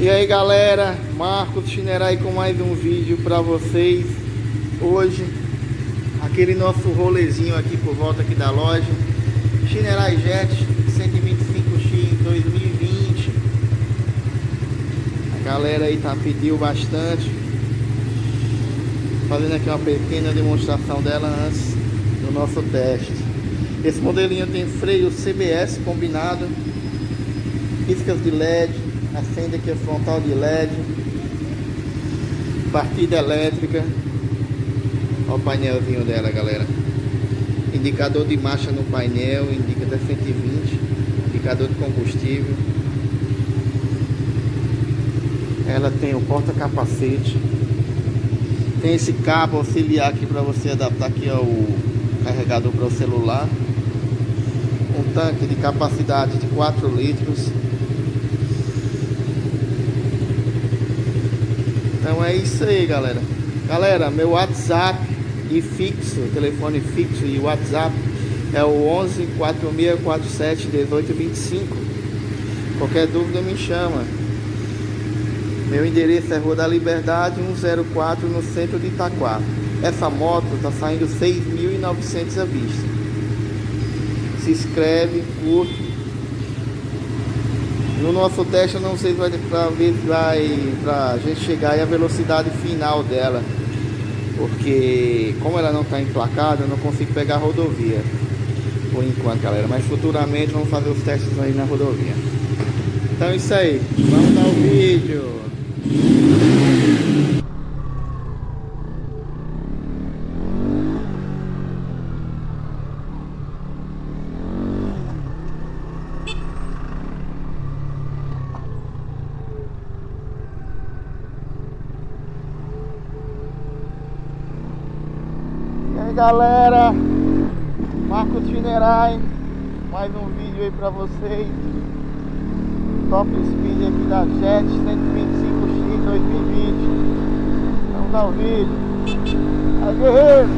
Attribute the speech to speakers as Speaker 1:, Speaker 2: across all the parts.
Speaker 1: E aí galera, Marcos Chinerai com mais um vídeo para vocês. Hoje, aquele nosso rolezinho aqui por volta aqui da loja. Chinerai Jet 125X 2020 A galera aí tá pediu bastante. Fazendo aqui uma pequena demonstração dela antes do nosso teste. Esse modelinho tem freio CBS combinado Piscas de LED acende aqui a frontal de LED partida elétrica. Olha o painelzinho dela galera. Indicador de marcha no painel indica até 120 indicador de combustível. Ela tem o porta capacete tem esse cabo auxiliar aqui para você adaptar aqui ao carregador para o celular. Um tanque de capacidade de 4 litros Então é isso aí, galera. Galera, meu WhatsApp e fixo, telefone fixo e WhatsApp é o 11 4647 1825. Qualquer dúvida me chama. Meu endereço é Rua da Liberdade 104 no centro de Itaquá. Essa moto está saindo 6.900 à vista. Se inscreve, curte no nosso teste eu não sei se vai ver vai pra gente chegar aí a velocidade final dela. Porque como ela não está emplacada, eu não consigo pegar a rodovia. Por enquanto, galera. Mas futuramente vamos fazer os testes aí na rodovia. Então é isso aí. Vamos dar o vídeo. Galera. Marcos Chinerai Mais um vídeo aí pra vocês. Top Speed aqui da Jet 125X 2020 Vamos dar o vídeo. Aí guerreiro.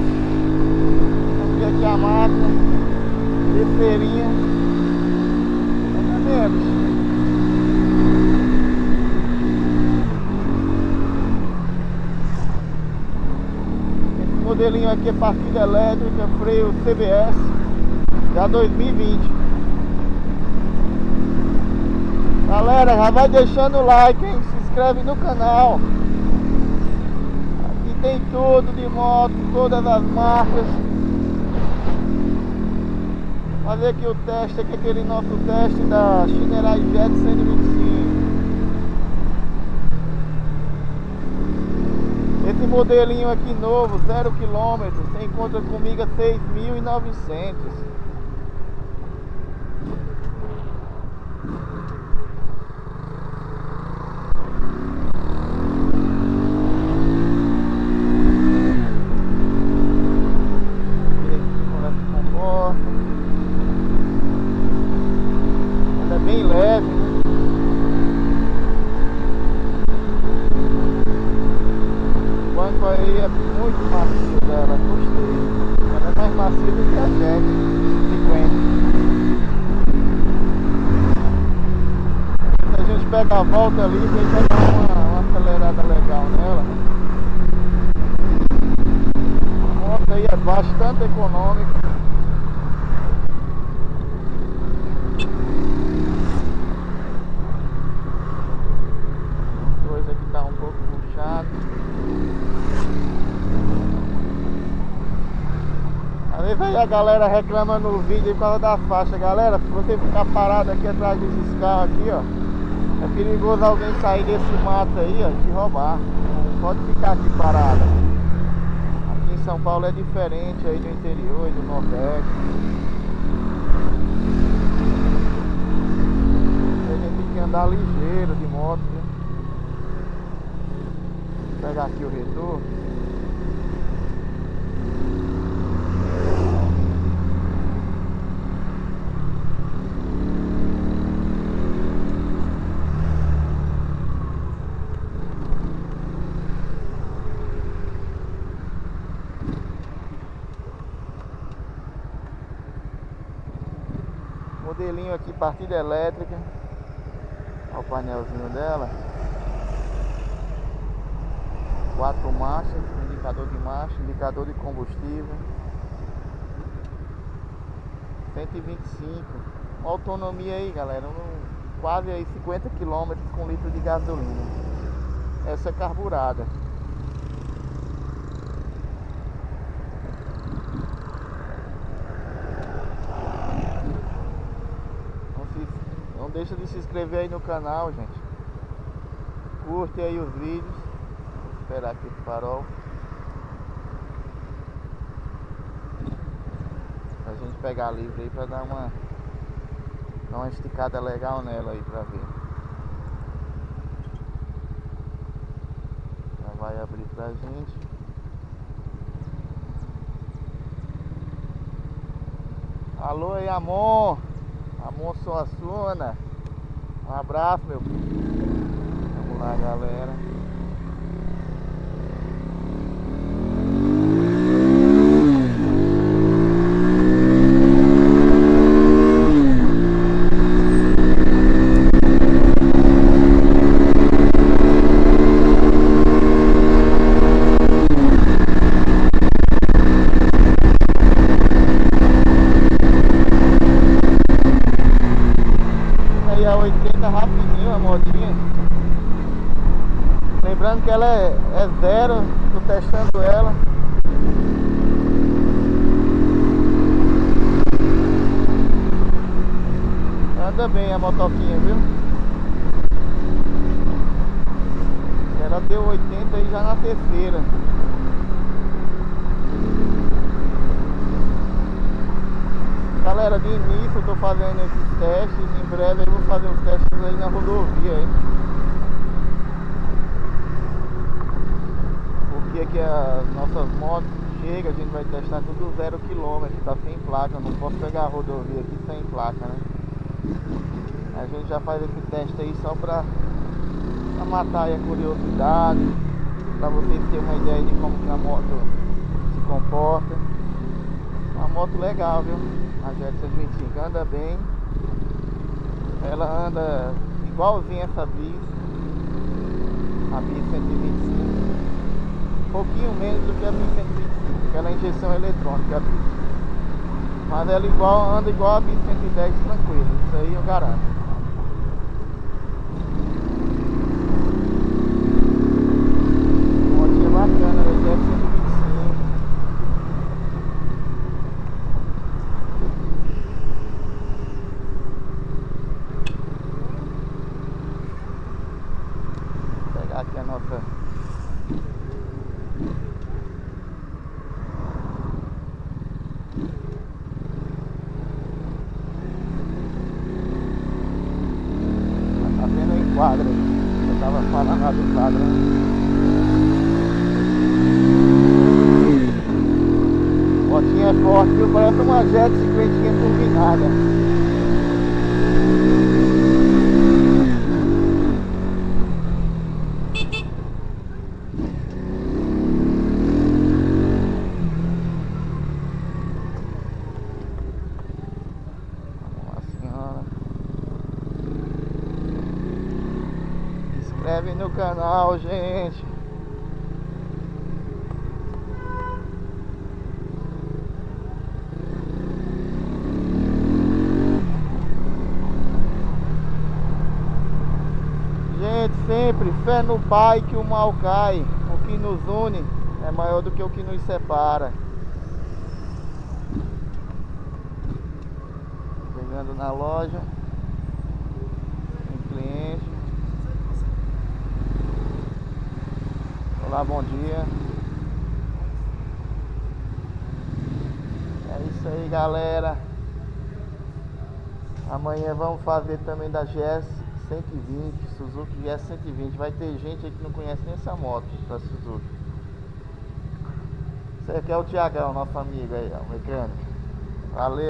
Speaker 1: Vamos ver aqui a máquina Terceirinha Mais ou menos modelinho aqui é partida elétrica, freio CBS, já 2020. Galera, já vai deixando o like, hein? Se inscreve no canal. Aqui tem tudo de moto, todas as marcas. Fazer aqui o teste, aqui aquele nosso teste da Chinerai Jet 125. Esse modelinho aqui novo, 0 km, você encontra comigo a 6.900. Ela é bem leve, né? aí é muito macio dela, gostei. Ela é mais macia do que a Jet 50. Se a gente pega a volta ali, a gente vai dar uma, uma acelerada legal nela. A moto aí é bastante econômica. coisa que tá um pouco puxado. vezes aí a galera reclama no vídeo por causa da faixa Galera, se você ficar parado aqui atrás desses carros aqui, ó É perigoso alguém sair desse mato aí, ó, te roubar. Não pode ficar aqui parado. Aqui em São Paulo é diferente aí do interior e do Nordeste. A gente tem que andar ligeiro de moto, viu? Vou pegar aqui o retorno Modelinho aqui, partida elétrica. Olha o painelzinho dela. Quatro marchas, indicador de marcha, indicador de combustível. 125. Uma autonomia aí, galera. Quase aí 50 km com litro de gasolina. Essa é carburada. Não deixa de se inscrever aí no canal, gente. Curte aí os vídeos. Vou esperar aqui o farol. Pra gente pegar livre aí pra dar uma dar uma esticada legal nela aí pra ver. Já vai abrir pra gente. Alô aí, amor. Amor Suassuna. Um abraço, meu filho. Vamos lá, galera. Que ela é, é zero, tô testando ela. Anda bem a motoquinha, viu? Ela deu 80 aí já na terceira. Galera, de início eu tô fazendo esses testes, em breve eu vou fazer os testes aí na rodovia aí. Dia que as nossas motos chegam, a gente vai testar tudo zero quilômetro, tá sem placa, não posso pegar a rodovia aqui sem placa, né? A gente já faz esse teste aí só pra, pra matar a curiosidade, pra vocês terem uma ideia de como que a moto se comporta. Uma moto legal, viu? A Jet 125 anda bem. Ela anda igualzinha essa bis, a bis 125 um pouquinho menos do que a 1125, aquela injeção eletrônica. Mas ela igual, anda igual a 1110 tranquilo, isso aí eu garanto. Motinha bacana, né? F125. Vou pegar aqui a nossa quadra. Eu tava falando lá do quadro. Motinha é forte, viu? Parece uma jet cinquentinha turbinada. inscreve no canal, gente. Gente, sempre fé no Pai que o mal cai. O que nos une é maior do que o que nos separa. Chegando na loja. Tem cliente. Olá, bom dia. É isso aí, galera. Amanhã vamos fazer também da GS 120, Suzuki GS 120. Vai ter gente aí que não conhece nem essa moto da Suzuki. Esse aqui é o Tiagão, nosso amigo aí, ó, mecânico. Valeu.